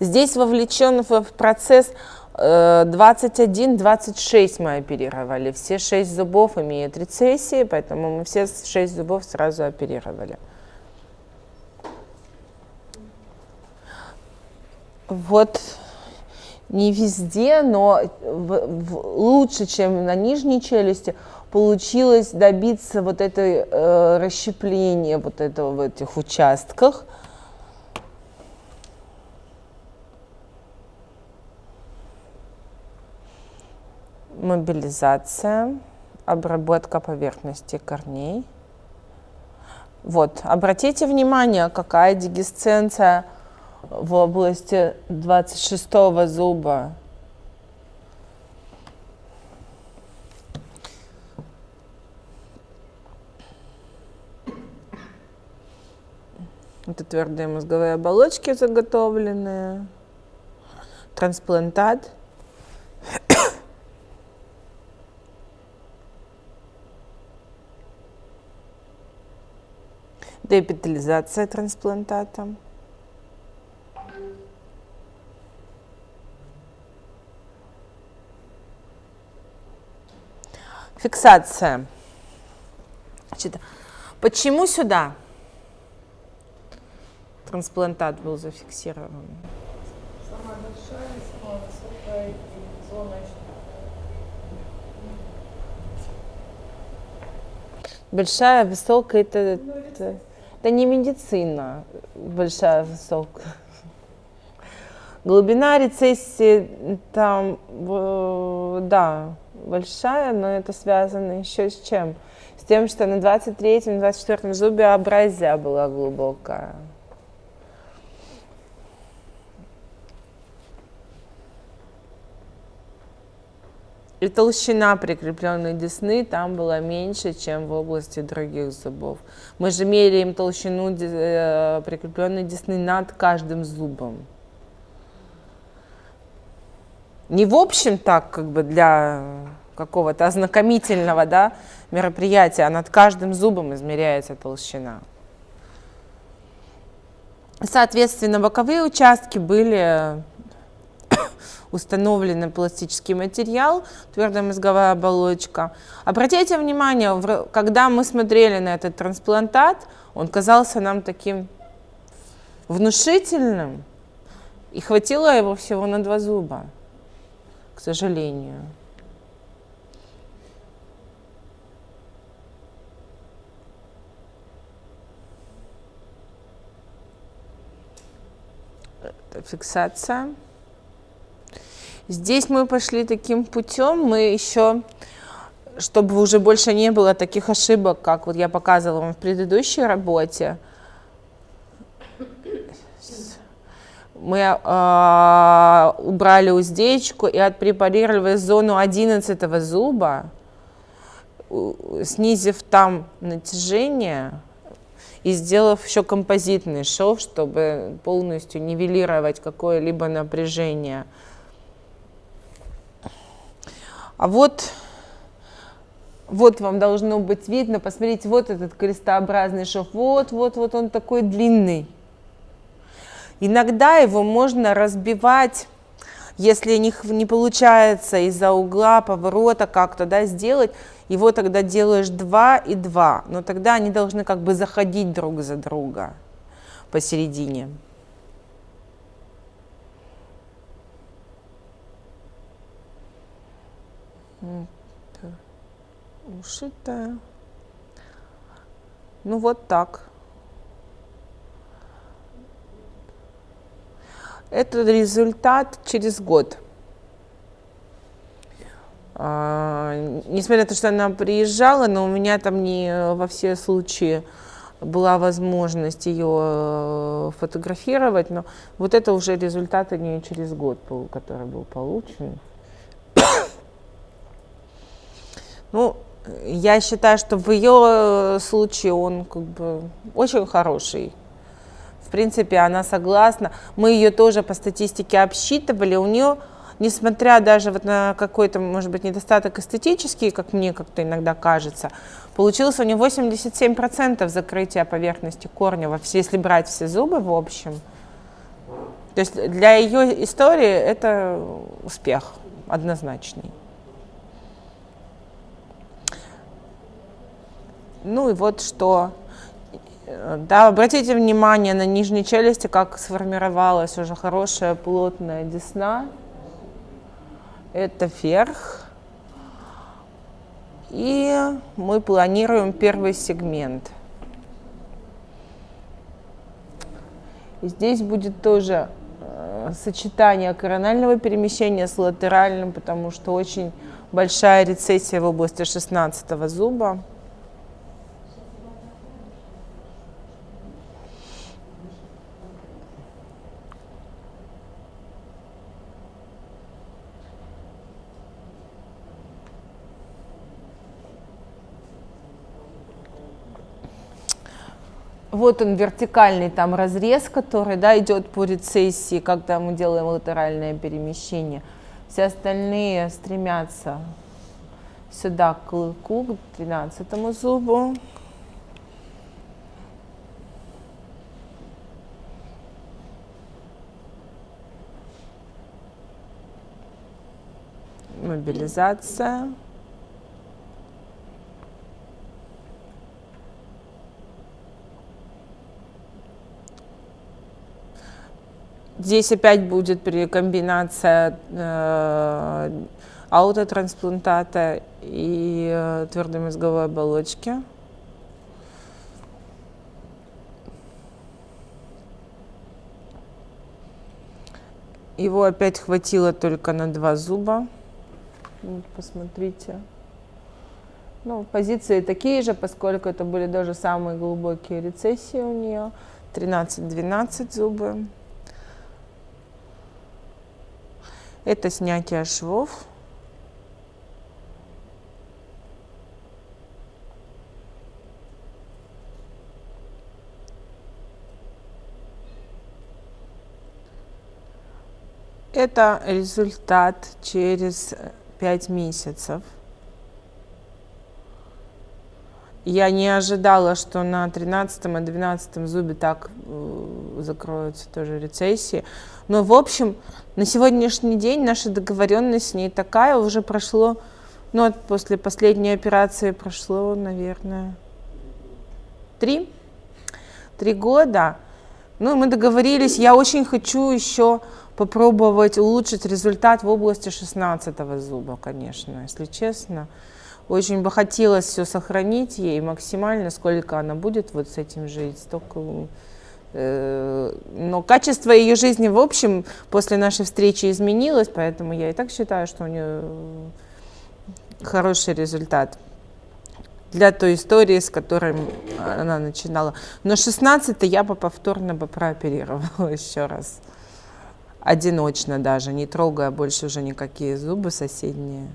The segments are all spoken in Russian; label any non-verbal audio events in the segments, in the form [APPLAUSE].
Здесь вовлечен в процесс 21-26 мы оперировали. Все 6 зубов имеют рецессии, поэтому мы все 6 зубов сразу оперировали. Вот не везде, но в, в, лучше, чем на нижней челюсти, получилось добиться вот этой э, расщепления вот этого в этих участках. Мобилизация, обработка поверхности корней. Вот, обратите внимание, какая дегисценция в области 26 зуба. Это твердые мозговые оболочки заготовленные, трансплантат. Депитализация трансплантата. Фиксация. Значит, почему сюда трансплантат был зафиксирован? Самая большая, самая высокая зона Большая, высокая, это, это, это не медицина, большая, высокая. Глубина рецессии там, да, большая, но это связано еще с чем? С тем, что на 23-м, 24-м зубе абразия была глубокая. И толщина прикрепленной десны там была меньше, чем в области других зубов. Мы же меряем толщину э, прикрепленной десны над каждым зубом. Не в общем так, как бы для какого-то ознакомительного да, мероприятия, а над каждым зубом измеряется толщина. Соответственно, боковые участки были [LAUGHS] установленный пластический материал, твердая мозговая оболочка. Обратите внимание, когда мы смотрели на этот трансплантат, он казался нам таким внушительным, и хватило его всего на два зуба, к сожалению. фиксация. Здесь мы пошли таким путем, мы еще, чтобы уже больше не было таких ошибок, как вот я показывала вам в предыдущей работе, мы э, убрали уздечку и отпрепарировали зону 11 зуба, снизив там натяжение и сделав еще композитный шов, чтобы полностью нивелировать какое-либо напряжение. А вот, вот вам должно быть видно, посмотрите, вот этот крестообразный шов, вот, вот, вот он такой длинный. Иногда его можно разбивать, если не, не получается из-за угла, поворота как-то да, сделать, его тогда делаешь 2 и 2, но тогда они должны как бы заходить друг за друга посередине. Ушитая. Ну вот так. Это результат через год. А, несмотря на то, что она приезжала, но у меня там не во все случаи была возможность ее э, фотографировать, но вот это уже результат у через год, который был получен. Ну, я считаю, что в ее случае он как бы очень хороший. В принципе, она согласна. Мы ее тоже по статистике обсчитывали. У нее, несмотря даже вот на какой-то, может быть, недостаток эстетический, как мне как-то иногда кажется, получилось у нее 87% закрытия поверхности корня, если брать все зубы в общем. То есть для ее истории это успех однозначный. Ну и вот что. Да, обратите внимание на нижней челюсти, как сформировалась уже хорошая плотная десна. Это вверх. И мы планируем первый сегмент. И здесь будет тоже э, сочетание коронального перемещения с латеральным, потому что очень большая рецессия в области 16 зуба. Вот он вертикальный там разрез, который да, идет по рецессии, когда мы делаем латеральное перемещение. Все остальные стремятся сюда к клыку, к 12 зубу. Мобилизация. Здесь опять будет комбинация э, аутотрансплантата и э, твердой мозговой оболочки. Его опять хватило только на два зуба. Вот, посмотрите. Ну, позиции такие же, поскольку это были даже самые глубокие рецессии у нее. 13-12 зубы. Это снятие швов. Это результат через 5 месяцев. Я не ожидала, что на 13 и 12 зубе так э, закроются тоже рецессии. Но, в общем, на сегодняшний день наша договоренность с ней такая, уже прошло, ну, после последней операции прошло, наверное, три, три года. Ну, мы договорились, я очень хочу еще попробовать улучшить результат в области 16 зуба, конечно, если честно. Очень бы хотелось все сохранить ей максимально, сколько она будет вот с этим жить, столько... Э, но качество ее жизни, в общем, после нашей встречи изменилось, поэтому я и так считаю, что у нее хороший результат для той истории, с которой она начинала. Но 16 я бы повторно бы прооперировала [LAUGHS] еще раз. Одиночно даже, не трогая больше уже никакие зубы соседние.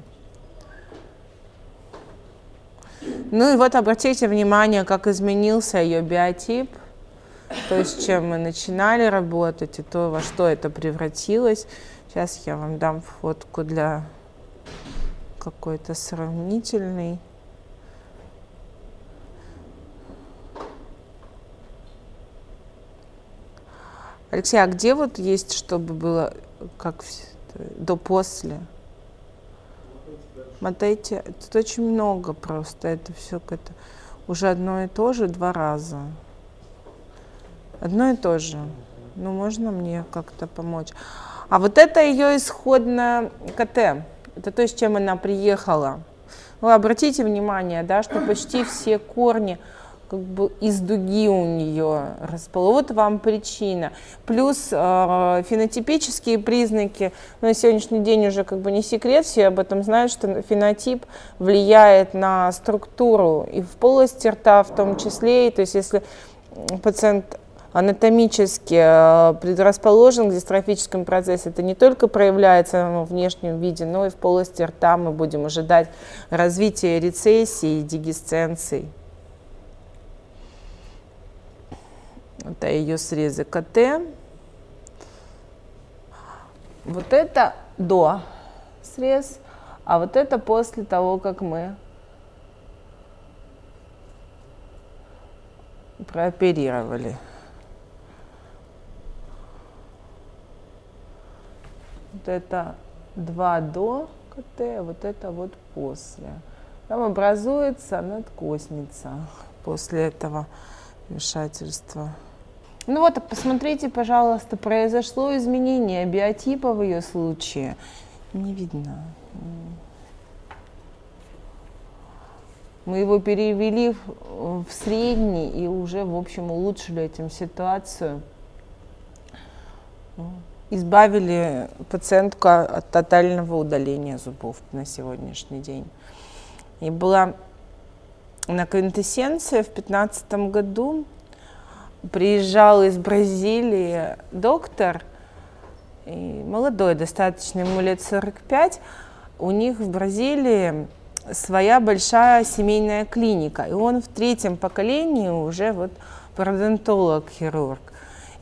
Ну и вот обратите внимание, как изменился ее биотип, то есть чем мы начинали работать и то, во что это превратилось. Сейчас я вам дам фотку для какой-то сравнительный. Алексей, а где вот есть, чтобы было как до-после? Мотайте. Тут очень много просто. Это все это уже одно и то же два раза. Одно и то же. Ну, можно мне как-то помочь? А вот это ее исходная КТ. Это то, с чем она приехала. Вы обратите внимание, да, что почти все корни как бы из дуги у нее расположены. Вот вам причина. Плюс э, фенотипические признаки, на сегодняшний день уже как бы не секрет, все об этом знают, что фенотип влияет на структуру и в полости рта в том числе. И, то есть если пациент анатомически э, предрасположен к дистрофическому процессу, это не только проявляется в внешнем виде, но и в полости рта мы будем ожидать развития рецессии и дегисценции. Это ее срезы КТ. Вот это до срез, а вот это после того, как мы прооперировали. Вот это 2 до КТ, вот это вот после. Там образуется надкосница после этого вмешательства. Ну вот, посмотрите, пожалуйста, произошло изменение биотипа в ее случае. Не видно. Мы его перевели в средний и уже, в общем, улучшили этим ситуацию. Избавили пациентку от тотального удаления зубов на сегодняшний день. И была на квинтэссенции в 2015 году. Приезжал из Бразилии доктор, и молодой достаточно, ему лет 45. У них в Бразилии своя большая семейная клиника. И он в третьем поколении уже вот пародонтолог-хирург.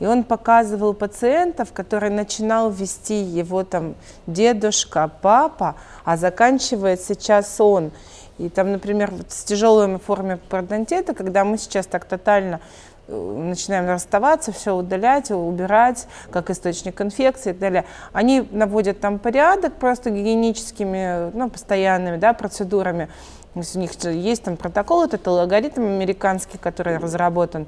И он показывал пациентов, которые начинал вести его там дедушка, папа, а заканчивает сейчас он. И там, например, вот с тяжелыми формами пародонтита, когда мы сейчас так тотально начинаем расставаться, все удалять, убирать, как источник инфекции и так далее. Они наводят там порядок просто гигиеническими, ну, постоянными, да, процедурами. у них есть там протокол, это алгоритм американский, который разработан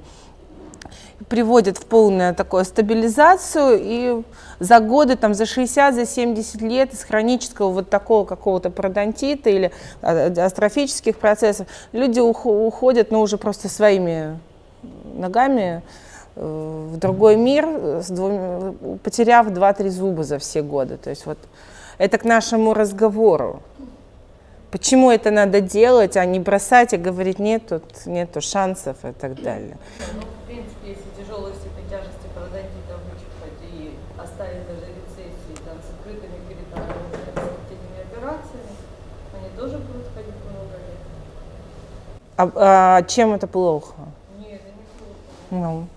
приводит в полную такую стабилизацию, и за годы, там, за 60, за 70 лет из хронического вот такого какого-то пародонтита или а, астрофических процессов люди уходят, ну, уже просто своими ногами э, в другой мир, с двумя, потеряв 2-3 зуба за все годы. То есть вот это к нашему разговору. Почему это надо делать, а не бросать и говорить, нет, тут нету шансов и так далее. Ну, в принципе, если тяжелая степень тяжести пародонтита вычерпать и оставить даже рецессии там, с открытыми перитонами, с операциями, они тоже будут ходить много лет. А, а чем это плохо? Нет,